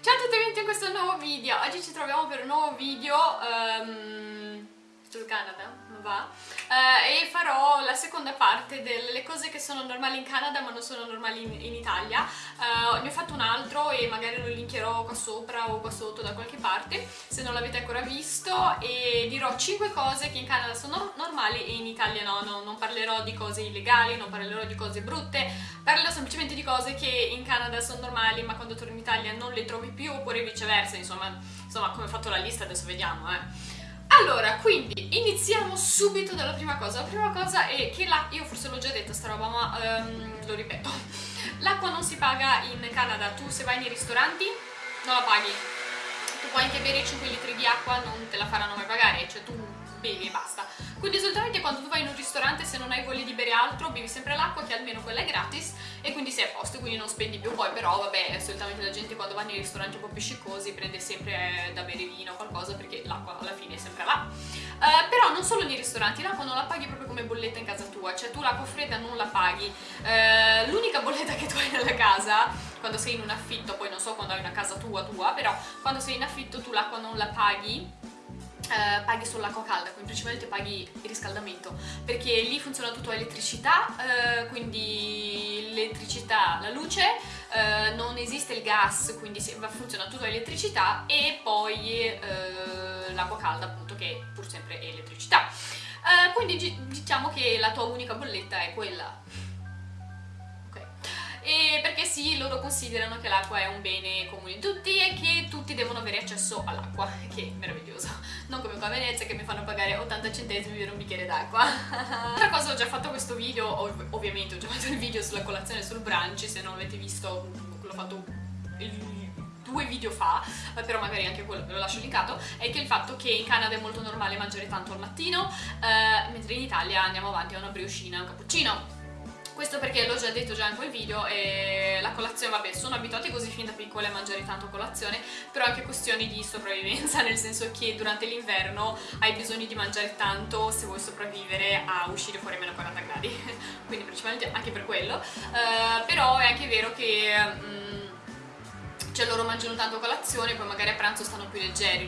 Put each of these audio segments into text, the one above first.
Ciao a tutti e benvenuti in questo nuovo video, oggi ci troviamo per un nuovo video um, sul Canada, va? Uh, e farò la seconda parte delle cose che sono normali in Canada ma non sono normali in, in Italia. Uh, ne ho fatto un altro e magari lo linkerò qua sopra o qua sotto da qualche parte se non l'avete ancora visto. E dirò 5 cose che in Canada sono normali e in Italia no, no non parlerò di cose illegali, non parlerò di cose brutte. Parlerò semplicemente di cose che in Canada sono normali ma quando torno in Italia non le trovi più oppure viceversa insomma, insomma come ho fatto la lista adesso vediamo eh allora, quindi iniziamo subito dalla prima cosa. La prima cosa è che l'acqua, io forse l'ho già detto sta roba, ma um, lo ripeto. L'acqua non si paga in Canada, tu se vai nei ristoranti non la paghi. Tu puoi anche bere 5 litri di acqua, non te la faranno mai pagare, cioè tu bevi e basta. Quindi solitamente quando tu vai in un ristorante se non hai voglia di bere altro bevi sempre l'acqua che almeno quella è gratis e quindi sei a posto, quindi non spendi più. Poi però vabbè solitamente la gente quando va nei ristoranti un po' più sciccosi prende sempre eh, da bere vino o qualcosa perché ristoranti, l'acqua non la paghi proprio come bolletta in casa tua, cioè tu l'acqua fredda non la paghi. Uh, L'unica bolletta che tu hai nella casa quando sei in un affitto, poi non so quando hai una casa tua tua, però quando sei in affitto tu l'acqua non la paghi Uh, paghi solo l'acqua calda, quindi principalmente paghi il riscaldamento perché lì funziona tutto a elettricità, uh, quindi l'elettricità, la luce, uh, non esiste il gas, quindi funziona tutto a elettricità e poi l'acqua calda appunto che pur sempre è elettricità. quindi diciamo che la tua unica bolletta è quella sì, loro considerano che l'acqua è un bene comune di tutti e che tutti devono avere accesso all'acqua, che è meraviglioso. Non come qua a Venezia che mi fanno pagare 80 centesimi per un bicchiere d'acqua. Altra cosa, ho già fatto questo video, ov ovviamente ho già fatto il video sulla colazione sul brunch, se non l'avete visto l'ho fatto due video fa, però magari anche quello ve lo lascio linkato, è che il fatto che in Canada è molto normale mangiare tanto al mattino, eh, mentre in Italia andiamo avanti a una briochina e un cappuccino questo perché l'ho già detto già in quel video e la colazione, vabbè, sono abituati così fin da piccole a mangiare tanto colazione, però anche questioni di sopravvivenza, nel senso che durante l'inverno hai bisogno di mangiare tanto se vuoi sopravvivere a uscire fuori a meno 40 gradi, quindi principalmente anche per quello, uh, però è anche vero che... Um, cioè loro mangiano tanto colazione, poi magari a pranzo stanno più leggeri.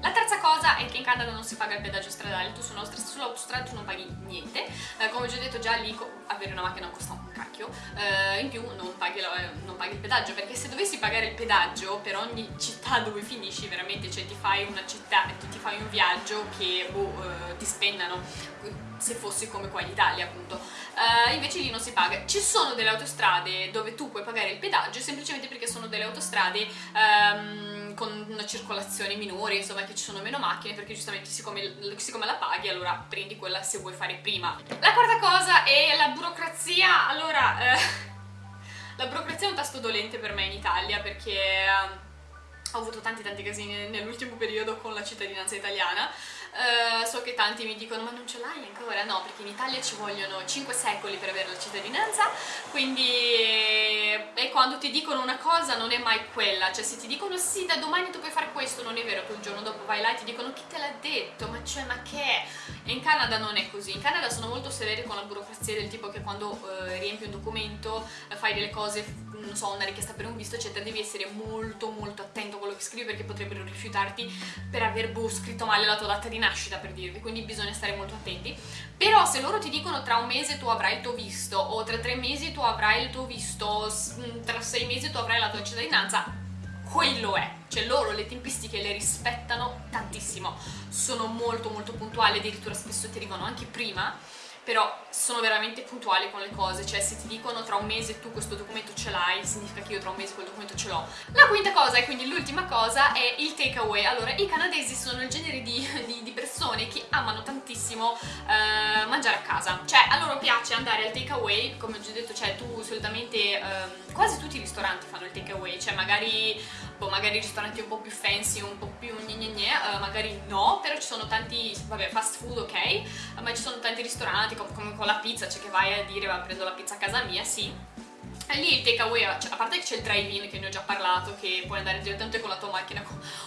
La terza cosa è che in Canada non si paga il pedaggio stradale, tu sull'autostrada tu non paghi niente, eh, come ho già detto già lì avere una macchina costa un cacchio, eh, in più non paghi, non paghi, il pedaggio, perché se dovessi pagare il pedaggio per ogni città dove finisci veramente, cioè ti fai una città, ti fai un viaggio che boh, eh, ti spennano, se fossi come qua in Italia appunto, uh, invece lì non si paga. Ci sono delle autostrade dove tu puoi pagare il pedaggio semplicemente perché sono delle autostrade um, con una circolazione minore, insomma che ci sono meno macchine perché giustamente siccome, siccome la paghi allora prendi quella se vuoi fare prima. La quarta cosa è la burocrazia, allora uh, la burocrazia è un tasto dolente per me in Italia perché... Ho avuto tanti tanti casini nell'ultimo periodo con la cittadinanza italiana Uh, so che tanti mi dicono ma non ce l'hai ancora? No, perché in Italia ci vogliono 5 secoli per avere la cittadinanza, quindi e quando ti dicono una cosa non è mai quella, cioè se ti dicono sì da domani tu puoi fare questo, non è vero che il giorno dopo vai là e ti dicono chi te l'ha detto, ma cioè ma che è? E in Canada non è così, in Canada sono molto severi con la burocrazia del tipo che quando uh, riempi un documento, fai delle cose, non so, una richiesta per un visto eccetera, devi essere molto molto attento a quello che scrivi perché potrebbero rifiutarti per aver boh, scritto male la tua data di nascita per dirvi, quindi bisogna stare molto attenti. Però se loro ti dicono tra un mese tu avrai il tuo visto o tra tre mesi tu avrai il tuo visto, mm, tra sei mesi tu avrai la tua cittadinanza, quello è, cioè loro le tempistiche le rispettano tantissimo, sono molto molto puntuali, addirittura spesso ti arrivano anche prima però sono veramente puntuali con le cose, cioè se ti dicono tra un mese tu questo documento ce l'hai, significa che io tra un mese quel documento ce l'ho. La quinta cosa, e quindi l'ultima cosa, è il takeaway. Allora, i canadesi sono il genere di, di, di persone che amano tantissimo eh, mangiare a casa, cioè a loro piace andare al takeaway, come ho già detto, cioè tu solitamente, eh, quasi tutti i ristoranti fanno il takeaway, cioè magari, boh, magari ristoranti un po' più fancy, un po' più gne gne gne, eh, magari no, però ci sono tanti, vabbè, fast food ok, ma ci sono tanti ristoranti come con la pizza, cioè che vai a dire va prendo la pizza a casa mia, sì. E lì il takeaway, cioè, a parte che c'è il drive-in che ne ho già parlato, che puoi andare direttamente con la tua macchina,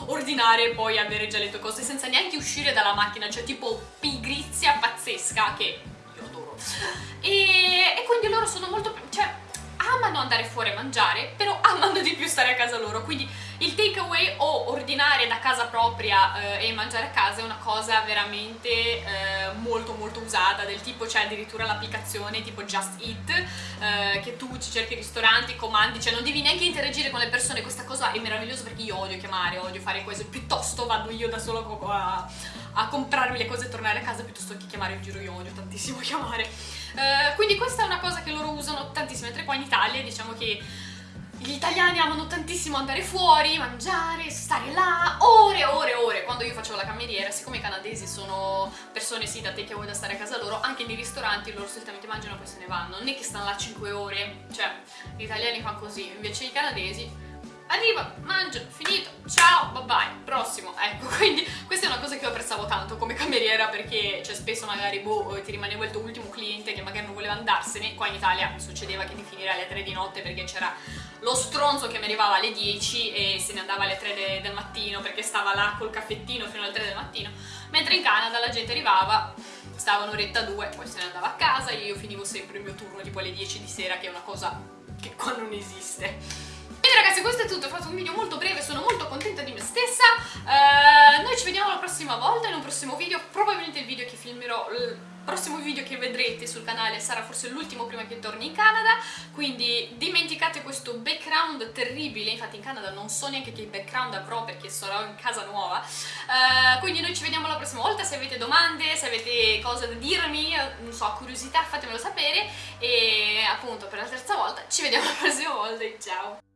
ordinare e poi avere già le tue cose senza neanche uscire dalla macchina, cioè tipo pigrizia pazzesca che io adoro. E, e quindi loro sono molto, cioè amano andare fuori a mangiare, però amano di più stare a casa loro, quindi il takeaway o ordinare da casa propria eh, e mangiare a casa è una cosa veramente eh, molto molto usata, del tipo c'è addirittura l'applicazione tipo Just Eat, eh, che tu ci cerchi ristoranti, comandi, cioè non devi neanche interagire con le persone, questa cosa è meravigliosa perché io odio chiamare, odio fare cose, piuttosto vado io da solo a, a comprarmi le cose e tornare a casa piuttosto che chiamare in giro, io odio tantissimo chiamare. Eh, quindi questa è una cosa che loro usano tantissimo, mentre qua in Italia diciamo che gli italiani amano tantissimo andare fuori, mangiare, stare là, ore e ore e ore. Quando io facevo la cameriera, siccome i canadesi sono persone sì da take away da stare a casa loro, anche nei ristoranti loro solitamente mangiano e poi se ne vanno. Non è che stanno là 5 ore, cioè gli italiani fanno così, invece i canadesi arriva, mangio, finito, ciao, bye bye, prossimo, ecco, quindi questa è una cosa che io apprezzavo tanto come cameriera perché cioè, spesso magari boh, ti rimaneva il tuo ultimo cliente che magari non voleva andarsene, qua in Italia succedeva che ti finire alle 3 di notte perché c'era lo stronzo che mi arrivava alle 10 e se ne andava alle 3 de del mattino perché stava là col caffettino fino alle 3 del mattino, mentre in Canada la gente arrivava stava un'oretta due, poi se ne andava a casa io finivo sempre il mio turno tipo alle 10 di sera che è una cosa che qua non esiste. Quindi ragazzi questo è tutto, ho fatto un video molto breve, sono molto contenta di me stessa, uh, noi ci vediamo la prossima volta in un prossimo video, probabilmente il video che filmerò prossimo video che vedrete sul canale sarà forse l'ultimo prima che torni in Canada, quindi dimenticate questo background terribile, infatti in Canada non so neanche che background avrò perché sarò in casa nuova, uh, quindi noi ci vediamo la prossima volta, se avete domande, se avete cose da dirmi, non so, curiosità fatemelo sapere. E appunto per la terza volta ci vediamo la prossima volta. Ciao!